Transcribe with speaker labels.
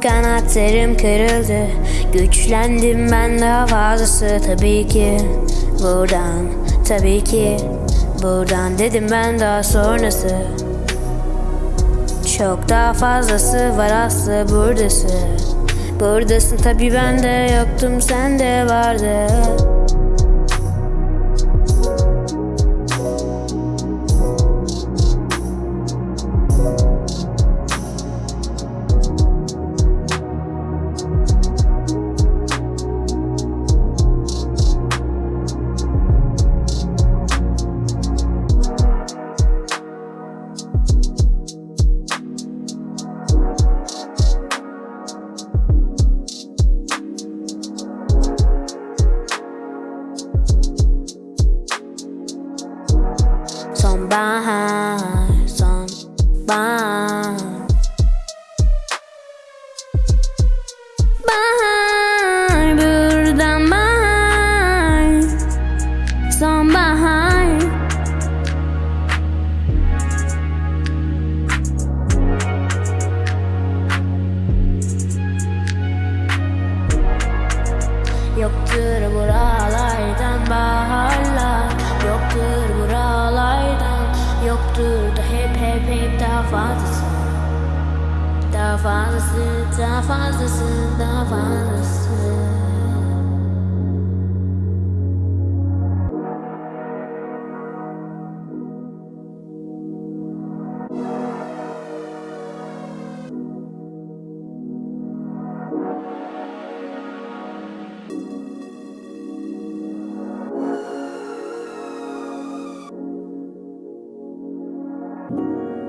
Speaker 1: karakterim kırıldı. Güçlendim ben daha fazlası. Tabii ki Buradan tabii ki Buradan dedim ben daha sonrası. Çok daha fazlası var aslı buradası. Buradasın tabii ben de yoktum sen de vardı Sonbahar, sonbahar Bahar, buradan bahar Sonbahar Yoktur buralardan Da hep hep hep daha fazlası Daha fazlası, daha fazlası, daha fazlası you